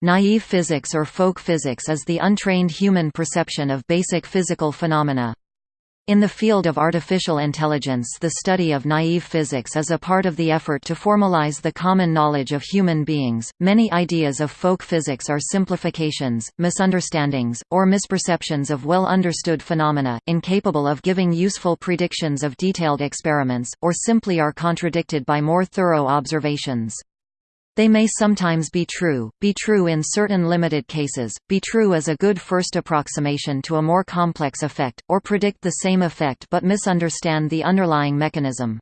Naive physics or folk physics is the untrained human perception of basic physical phenomena. In the field of artificial intelligence the study of naive physics is a part of the effort to formalize the common knowledge of human beings. Many ideas of folk physics are simplifications, misunderstandings, or misperceptions of well-understood phenomena, incapable of giving useful predictions of detailed experiments, or simply are contradicted by more thorough observations. They may sometimes be true, be true in certain limited cases, be true as a good first approximation to a more complex effect, or predict the same effect but misunderstand the underlying mechanism.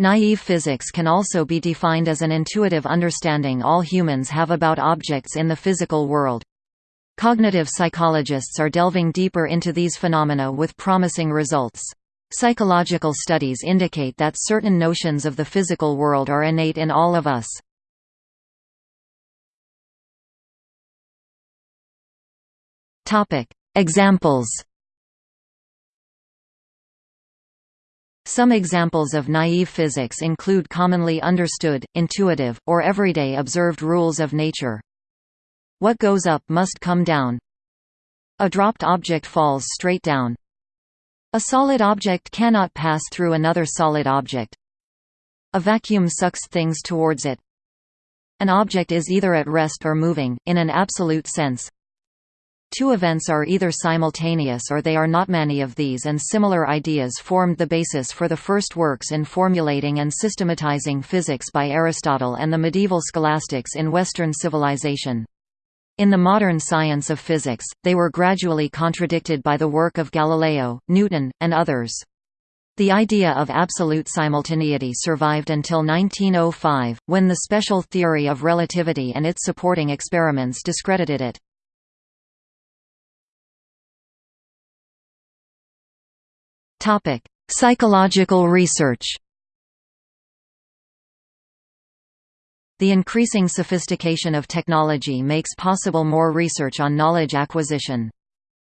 Naive physics can also be defined as an intuitive understanding all humans have about objects in the physical world. Cognitive psychologists are delving deeper into these phenomena with promising results. Psychological studies indicate that certain notions of the physical world are innate in all of us. Topic: Examples. Some examples of naive physics include commonly understood, intuitive, or everyday observed rules of nature. What goes up must come down. A dropped object falls straight down. A solid object cannot pass through another solid object. A vacuum sucks things towards it. An object is either at rest or moving, in an absolute sense. Two events are either simultaneous or they are not many of these and similar ideas formed the basis for the first works in formulating and systematizing physics by Aristotle and the medieval scholastics in Western civilization. In the modern science of physics, they were gradually contradicted by the work of Galileo, Newton, and others. The idea of absolute simultaneity survived until 1905, when the special theory of relativity and its supporting experiments discredited it. Psychological research. The increasing sophistication of technology makes possible more research on knowledge acquisition.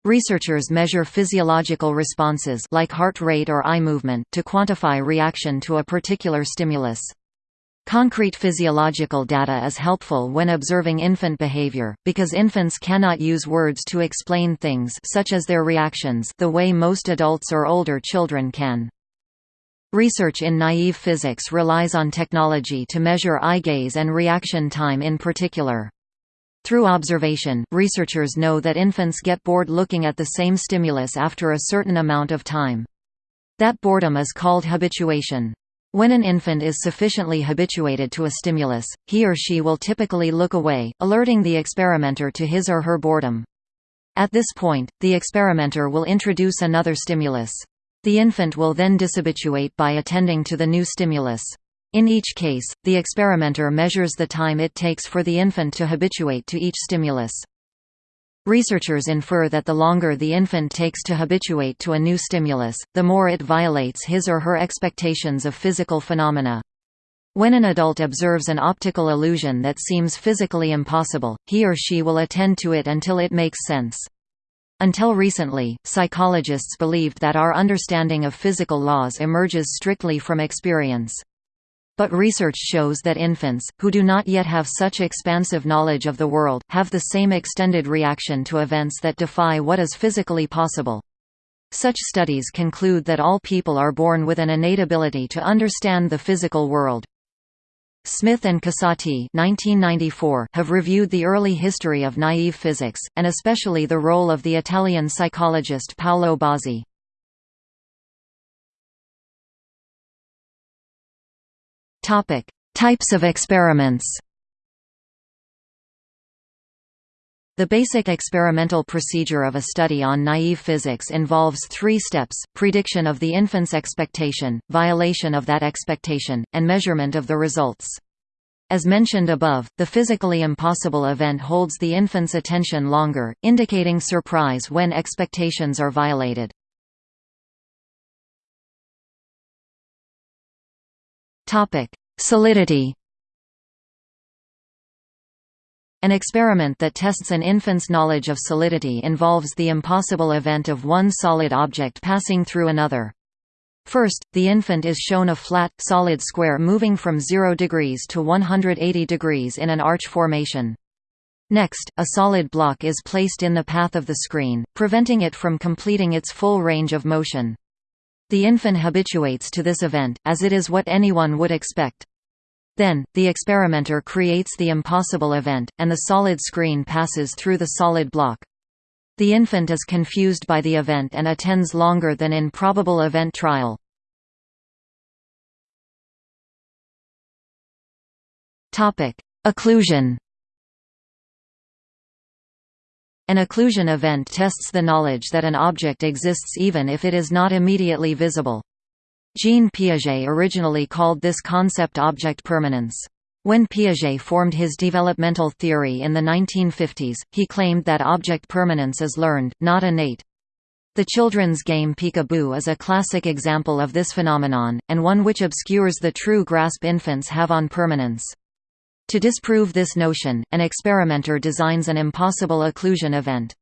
Researchers measure physiological responses like heart rate or eye movement to quantify reaction to a particular stimulus. Concrete physiological data is helpful when observing infant behavior, because infants cannot use words to explain things such as their reactions the way most adults or older children can. Research in naive physics relies on technology to measure eye gaze and reaction time in particular. Through observation, researchers know that infants get bored looking at the same stimulus after a certain amount of time. That boredom is called habituation. When an infant is sufficiently habituated to a stimulus, he or she will typically look away, alerting the experimenter to his or her boredom. At this point, the experimenter will introduce another stimulus. The infant will then dishabituate by attending to the new stimulus. In each case, the experimenter measures the time it takes for the infant to habituate to each stimulus. Researchers infer that the longer the infant takes to habituate to a new stimulus, the more it violates his or her expectations of physical phenomena. When an adult observes an optical illusion that seems physically impossible, he or she will attend to it until it makes sense. Until recently, psychologists believed that our understanding of physical laws emerges strictly from experience. But research shows that infants, who do not yet have such expansive knowledge of the world, have the same extended reaction to events that defy what is physically possible. Such studies conclude that all people are born with an innate ability to understand the physical world. Smith and Casati have reviewed the early history of naive physics, and especially the role of the Italian psychologist Paolo Bozzi. Topic: Types of experiments. The basic experimental procedure of a study on naive physics involves three steps, prediction of the infant's expectation, violation of that expectation, and measurement of the results. As mentioned above, the physically impossible event holds the infant's attention longer, indicating surprise when expectations are violated. Topic: Solidity. An experiment that tests an infant's knowledge of solidity involves the impossible event of one solid object passing through another. First, the infant is shown a flat, solid square moving from 0 degrees to 180 degrees in an arch formation. Next, a solid block is placed in the path of the screen, preventing it from completing its full range of motion. The infant habituates to this event, as it is what anyone would expect. Then, the experimenter creates the impossible event, and the solid screen passes through the solid block. The infant is confused by the event and attends longer than in probable event trial. Occlusion An occlusion event tests the knowledge that an object exists even if it is not immediately visible. Jean Piaget originally called this concept object permanence. When Piaget formed his developmental theory in the 1950s, he claimed that object permanence is learned, not innate. The children's game Peek-a-Boo is a classic example of this phenomenon, and one which obscures the true grasp infants have on permanence. To disprove this notion, an experimenter designs an impossible occlusion event.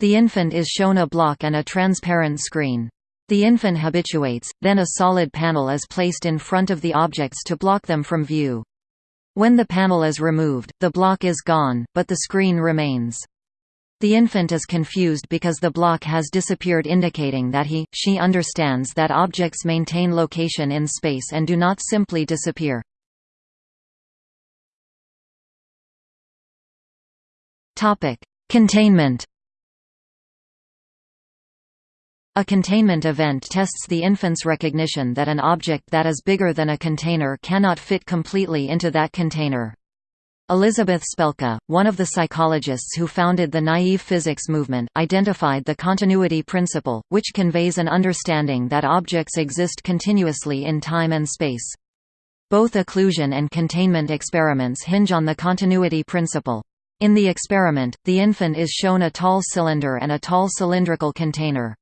The infant is shown a block and a transparent screen. The infant habituates, then a solid panel is placed in front of the objects to block them from view. When the panel is removed, the block is gone, but the screen remains. The infant is confused because the block has disappeared indicating that he, she understands that objects maintain location in space and do not simply disappear. Topic: Containment. A containment event tests the infant's recognition that an object that is bigger than a container cannot fit completely into that container. Elizabeth Spelke, one of the psychologists who founded the naive physics movement, identified the continuity principle, which conveys an understanding that objects exist continuously in time and space. Both occlusion and containment experiments hinge on the continuity principle. In the experiment, the infant is shown a tall cylinder and a tall cylindrical container.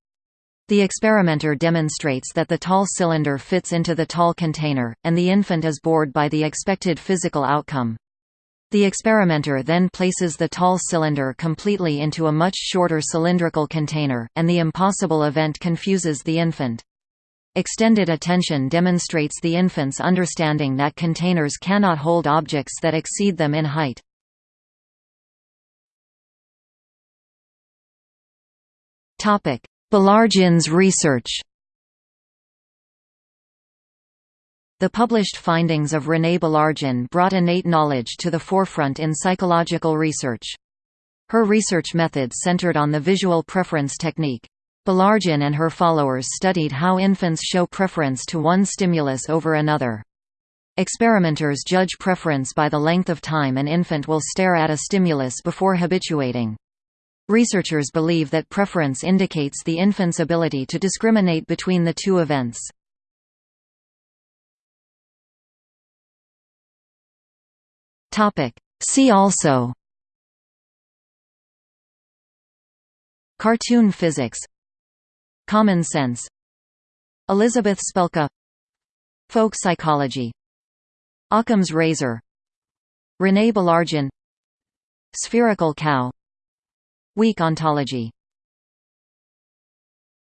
The experimenter demonstrates that the tall cylinder fits into the tall container, and the infant is bored by the expected physical outcome. The experimenter then places the tall cylinder completely into a much shorter cylindrical container, and the impossible event confuses the infant. Extended attention demonstrates the infant's understanding that containers cannot hold objects that exceed them in height. Baillargeon's research The published findings of Renée Baillargeon brought innate knowledge to the forefront in psychological research. Her research methods centered on the visual preference technique. Baillargeon and her followers studied how infants show preference to one stimulus over another. Experimenters judge preference by the length of time an infant will stare at a stimulus before habituating. Researchers believe that preference indicates the infant's ability to discriminate between the two events. See also Cartoon physics Common sense Elizabeth Spelke Folk psychology Occam's razor Renée Baillargeon Spherical cow Weak ontology